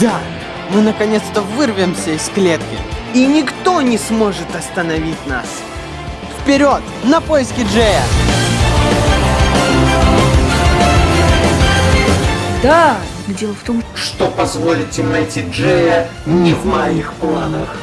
Да, мы наконец-то вырвемся из клетки. И никто не сможет остановить нас. Вперед, на поиски Джея! Да, но дело в том, Что позволить им найти Джея не в моих планах.